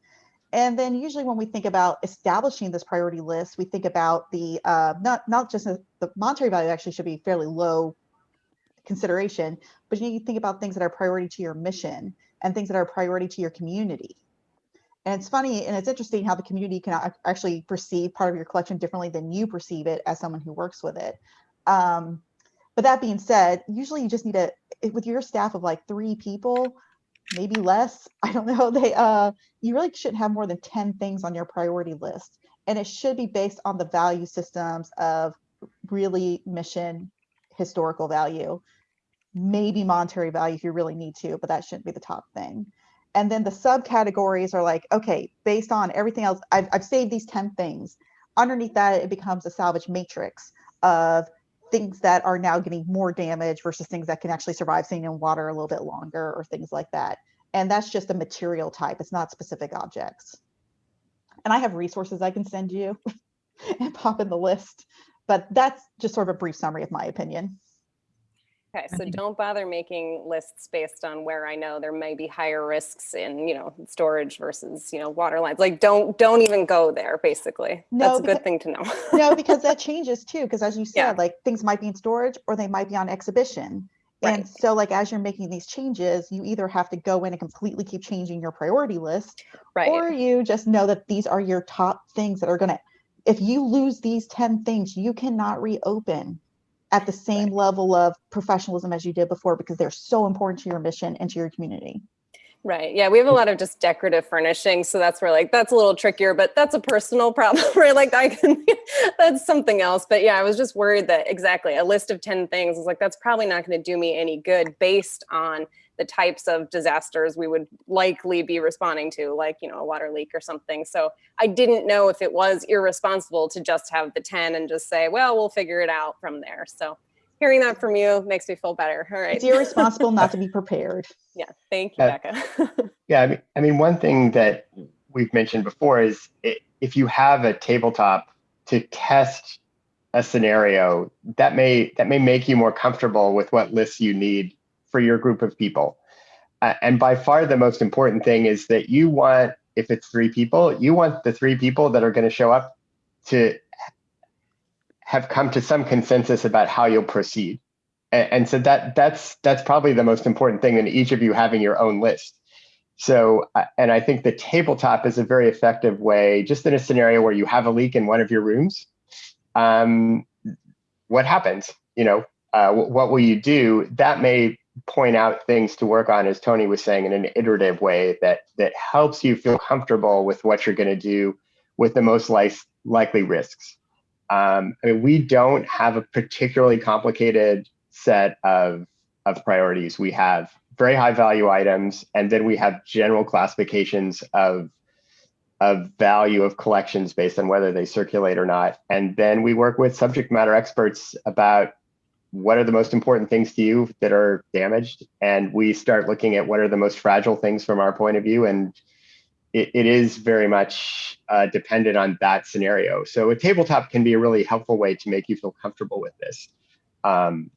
And then usually when we think about establishing this priority list, we think about the, uh, not, not just the monetary value actually should be fairly low consideration, but you need to think about things that are priority to your mission and things that are priority to your community. And it's funny and it's interesting how the community can actually perceive part of your collection differently than you perceive it as someone who works with it. Um, but that being said, usually you just need a with your staff of like three people, maybe less. I don't know. They uh you really shouldn't have more than 10 things on your priority list. And it should be based on the value systems of really mission historical value, maybe monetary value if you really need to, but that shouldn't be the top thing. And then the subcategories are like, okay, based on everything else, I've, I've saved these 10 things. Underneath that, it becomes a salvage matrix of things that are now getting more damage versus things that can actually survive sitting in water a little bit longer or things like that. And that's just a material type. It's not specific objects. And I have resources I can send you and pop in the list, but that's just sort of a brief summary of my opinion. Okay, so don't bother making lists based on where I know there may be higher risks in, you know, storage versus, you know, water lines. Like, don't, don't even go there, basically. No, That's a good thing to know. No, because that changes too, because as you Yeah. said, like things might be in storage or they might be on exhibition. Right. And so like as you're making these changes, you either have to go in and completely keep changing your priority list Right, or you just know that these are your top things that are gonna, if you lose these 10 things, you cannot reopen at the same level of professionalism as you did before because they're so important to your mission and to your community. right. Yeah, we have a lot of just decorative furnishings, so that's where like, that's a little trickier, but that's a personal problem, right? Like I can, that's something else. But yeah, I was just worried that exactly a list of 10 things is like, that's probably not gonna do me any good based on the types of disasters we would likely be responding to, like, you know, a water leak or something. So I didn't know if it was irresponsible to just have the 10 and just say, well, we'll figure it out from there. So hearing that from you makes me feel better. All right. It's irresponsible not to be prepared. Yeah, thank you, Uh, Becca. Yeah, I mean, I mean, one thing that we've mentioned before is i- if you have a tabletop to test a scenario, that may that may make you more comfortable with what lists you need for your group of people. Uh, and by far, the most important thing is that you want, if it's three people, you want the three people that are going to show up to have come to some consensus about how you'll proceed. And, and so that that's that's probably the most important thing in each of you having your own list. So, uh, and I think the tabletop is a very effective way, just in a scenario where you have a leak in one of your rooms. Um, what happens? You know, uh, what will you do? That may point out things to work on, as Tony was saying, in an iterative way that that helps you feel comfortable with what you're going to do with the most li- likely risks. Um, I mean, we don't have a particularly complicated set of of priorities. We have very high value items, and then we have general classifications of of value of collections based on whether they circulate or not. And then we work with subject matter experts about what are the most important things to you that are damaged, and we start looking at what are the most fragile things from our point of view. And it, it is very much uh, dependent on that scenario. So a tabletop can be a really helpful way to make you feel comfortable with this. Um,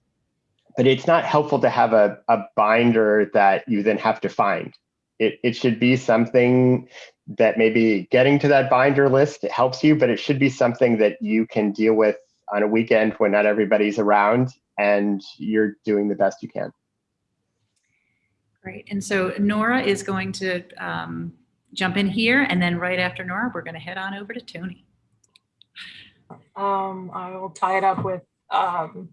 but it's not helpful to have a, a binder that you then have to find. It, it should be something that maybe getting to that binder list helps you, but it should be something that you can deal with on a weekend when not everybody's around and you're doing the best you can. Great. And so Nora is going to um, jump in here and then right after Nora, we're going to head on over to Tony. Um, I will tie it up with, um,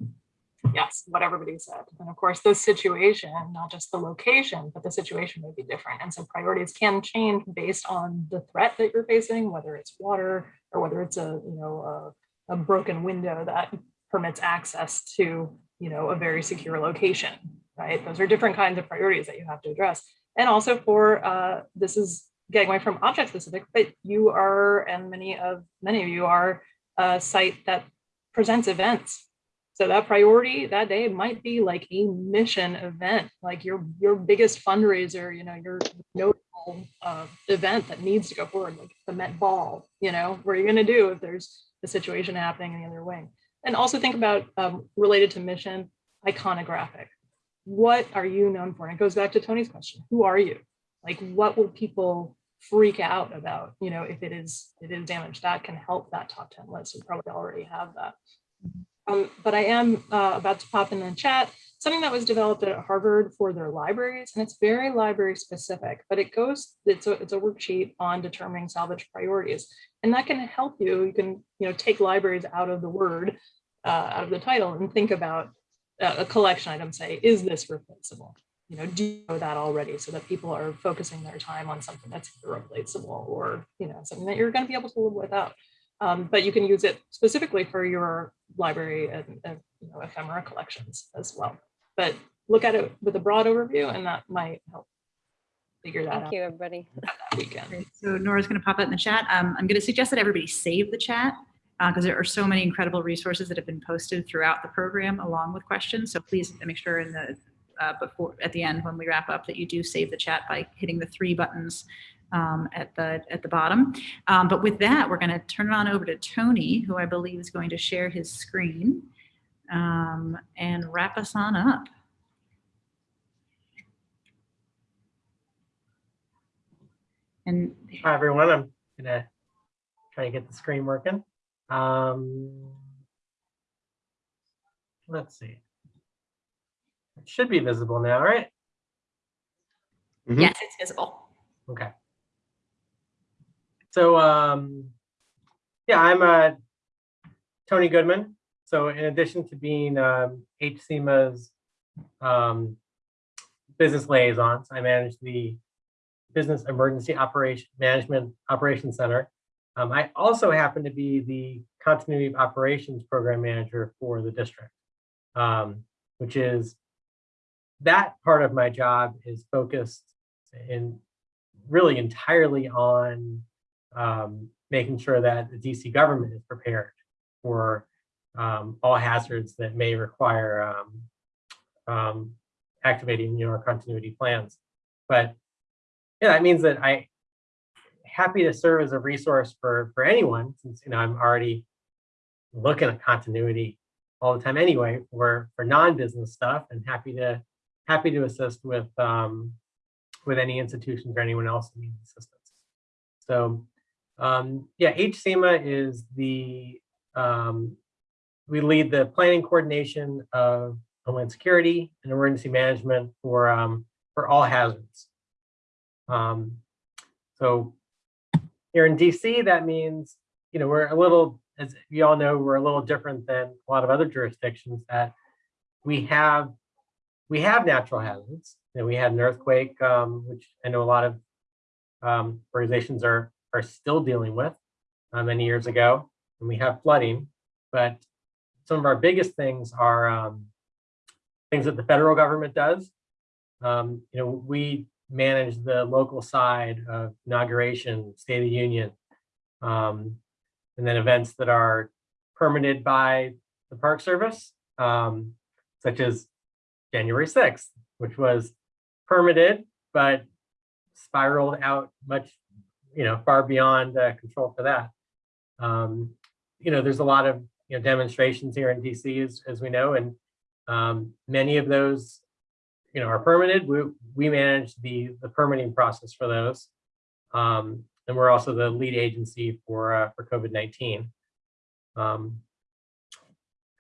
yes, what everybody said. And of course, this situation, not just the location, but the situation may be different. And so priorities can change based on the threat that you're facing, whether it's water or whether it's a, you know, a, a broken window that permits access to, you know, a very secure location, right? Those are different kinds of priorities that you have to address. And also for, uh, this is getting away from object specific, but you are, and many of, many of you are a site that presents events. So that priority that day might be like a mission event, like your your biggest fundraiser, you know, your notable uh, event that needs to go forward, like the Met Ball. You know, what are you going to do if there's a situation happening in the other wing? And also think about um, related to mission, iconographic. What are you known for? And it goes back to Tony's question: Who are you? Like, what will people freak out about, you know, if it is it is damaged, that can help that top 10 list. You probably already have that. Um, but I am uh, about to pop in the chat something that was developed at Harvard for their libraries, and it's very library specific, but it goes, it's a, it's a worksheet on determining salvage priorities. And that can help you, you can, you know, take libraries out of the word, uh, out of the title and think about uh, a collection item, say, is this replaceable? you know, do you know that already so that people are focusing their time on something that's irreplaceable or, you know, something that you're going to be able to live without. Um, but you can use it specifically for your library and, and you know, ephemera collections as well. But look at it with a broad overview and that might help figure that Thank out Thank you, everybody. that weekend. Great. So Nora's going to pop out in the chat. Um, I'm going to suggest that everybody save the chat because there are so many incredible resources that have been posted throughout the program along with questions. So please make sure in the uh, before at the end when we wrap up that you do save the chat by hitting the three buttons um, at the at the bottom. Um, but with that, we're going to turn it on over to Tony, who I believe is going to share his screen. um, and wrap us on up. And Hi, everyone. I'm gonna try to get the screen working. Um, let's see. It should be visible now, right? Mhm. yes, it's visible. Okay. So, um, yeah, I'm uh, Tony Goodman. So in addition to being um, HSEMA's um, business liaisons, I manage the Business Emergency Operation Management Operations Center. Um, I also happen to be the Continuity of Operations Program Manager for the district, um, which is that part of my job is focused in really entirely on um, making sure that the DC government is prepared for um, all hazards that may require um, um, activating you know, our continuity plans. But yeah, that means that I happy to serve as a resource for for anyone since you know I'm already looking at continuity all the time anyway for for non-business stuff and happy to happy to assist with um, with any institutions or anyone else that needs assistance. So um, yeah, HSEMA is the, um, we lead the planning coordination of Homeland Security and emergency management for, um, for all hazards. Um, so here in DC, that means, you know, we're a little, as you all know, we're a little different than a lot of other jurisdictions that we have, we have natural hazards. Know, we had an earthquake, um, which I know a lot of um, organizations are are still dealing with uh, many years ago, and we have flooding. But some of our biggest things are um, things that the federal government does. Um, you know, we manage the local side of inauguration, State of the Union, um, and then events that are permitted by the Park Service, um, such as January 6th, which was permitted, but spiraled out much, you know, far beyond uh, control for that. Um, you know, there's a lot of you know demonstrations here in DC, as, as we know, and um, many of those, you know, are permitted. We we manage the the permitting process for those, um, and we're also the lead agency for uh, for COVID-19. Um,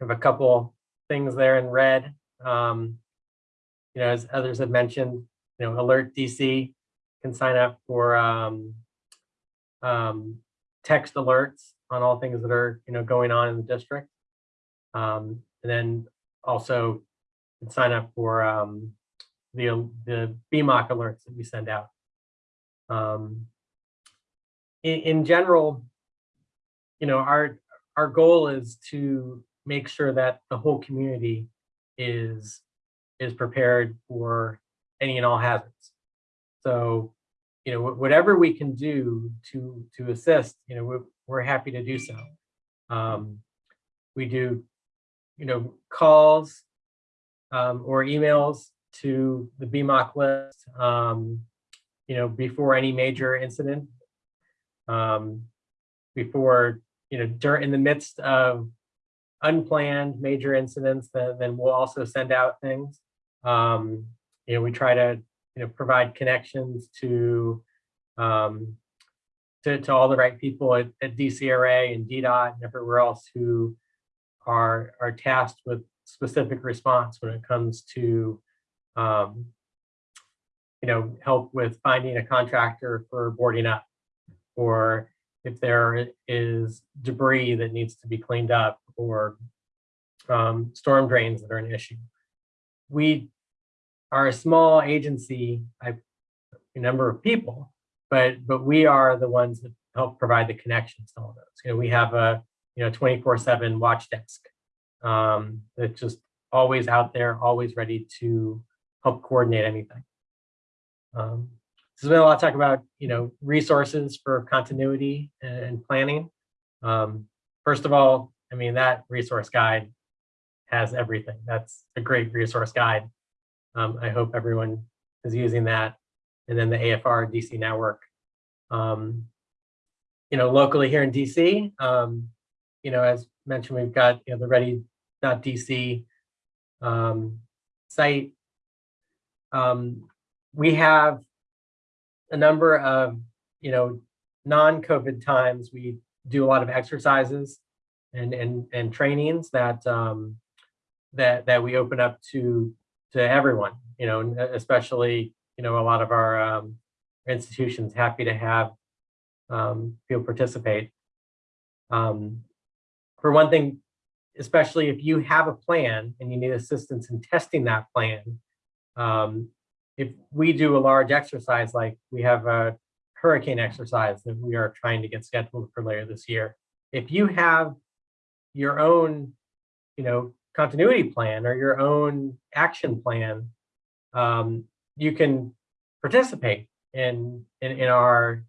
have a couple things there in red. Um, you know, as others have mentioned, you know, Alert DC can sign up for um, um, text alerts on all things that are, you know, going on in the district. Um, and then also sign up for um, the, the BMOC alerts that we send out. Um, in, in general, you know, our, our goal is to make sure that the whole community is is prepared for any and all hazards. So, you know, whatever we can do to to assist, you know, we're, we're happy to do so. Um, we do, you know, calls um, or emails to the BMOC list, um, you know, before any major incident, um, before, you know, during in the midst of unplanned major incidents, then, then we'll also send out things. Um, you know, we try to, you know, provide connections to, um, to, to all the right people at, at DCRA and DDOT and everywhere else who are, are tasked with specific response when it comes to, um, you know, help with finding a contractor for boarding up or if there is debris that needs to be cleaned up or um, storm drains that are an issue. We are a small agency, I, a number of people, but but we are the ones that help provide the connections to all those. You know, we have a you know 24/7 watch desk um, that's just always out there, always ready to help coordinate anything. Um, there's been a lot of talk about, you know, resources for continuity and planning. Um, first of all, I mean, that resource guide has everything. That's a great resource guide. Um, I hope everyone is using that. And then the AFR DC network. Um, you know, locally here in DC, um, you know, as mentioned, we've got you know the Ready .dc um, site. Um, we have a number of, you know, non-COVID times. We do a lot of exercises and and and trainings that um, that that we open up to to everyone. You know, especially you know a lot of our um, institutions happy to have um, people participate. Um, for one thing, especially if you have a plan and you need assistance in testing that plan, um, if we do a large exercise, like we have a hurricane exercise that we are trying to get scheduled for later this year, if you have your own, you know, continuity plan or your own action plan, um, you can participate in, in, in our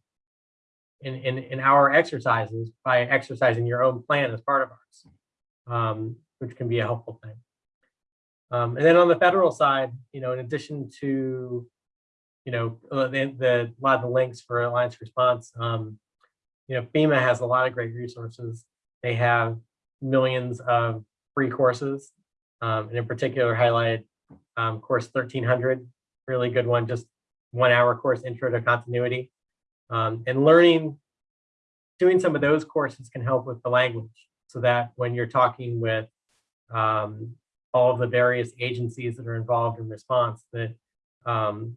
in, in, in our exercises by exercising your own plan as part of ours, um, which can be a helpful thing. Um, and then on the federal side, you know, in addition to, you know, uh, the, the a lot of the links for Alliance Response, um, you know, FEMA has a lot of great resources. They have millions of free courses, um, and in particular highlighted um, course 1300, really good one, just one hour course, Intro to Continuity. Um, and learning, doing some of those courses can help with the language so that when you're talking with um, all of the various agencies that are involved in response, that um,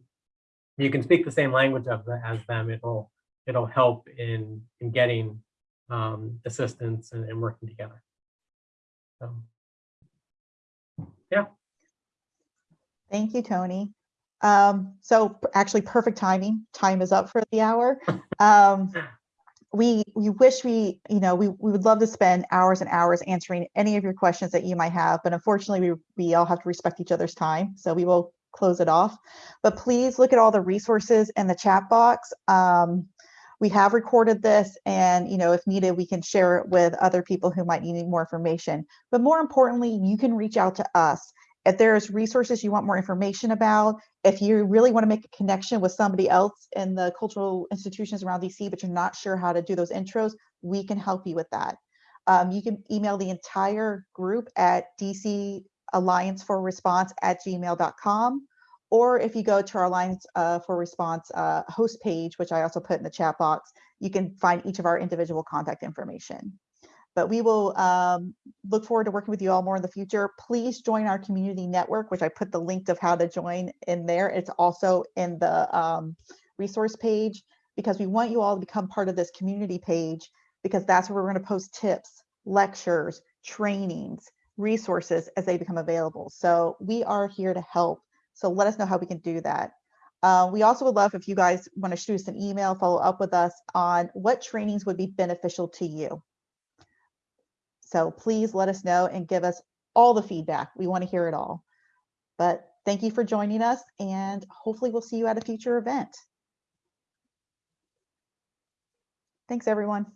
you can speak the same language of the, as them. It'll it'll help in in getting um, assistance and, and working together. So, yeah. Thank you, Tony. Um, so actually perfect timing. Time is up for the hour. Um, we we wish we, you know, we, we would love to spend hours and hours answering any of your questions that you might have, but unfortunately we, we all have to respect each other's time. So we will close it off. But please look at all the resources in the chat box. Um, we have recorded this and, you know, if needed, we can share it with other people who might need more information. But more importantly, you can reach out to us if there's resources you want more information about, if you really want to make a connection with somebody else in the cultural institutions around DC, but you're not sure how to do those intros, we can help you with that. Um, you can email the entire group at DC Alliance for Response at gmail.com. Or if you go to our Alliance uh, for Response uh, host page, which I also put in the chat box, you can find each of our individual contact information but we will um, look forward to working with you all more in the future. Please join our community network, which I put the link of how to join in there. It's also in the um, resource page because we want you all to become part of this community page because that's where we're going to post tips, lectures, trainings, resources as they become available. So we are here to help. So let us know how we can do that. Uh, we also would love if you guys want to shoot us an email, follow up with us on what trainings would be beneficial to you. So please let us know and give us all the feedback. We want to hear it all. But thank you for joining us and hopefully we'll see you at a future event. Thanks, everyone.